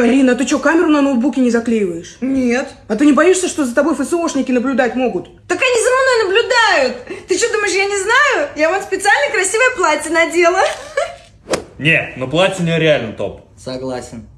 Арина, ты что, камеру на ноутбуке не заклеиваешь? Нет. А ты не боишься, что за тобой ФСОшники наблюдать могут? Так они за мной наблюдают. Ты что, думаешь, я не знаю? Я вот специально красивое платье надела. Не, ну платье нереально топ. Согласен.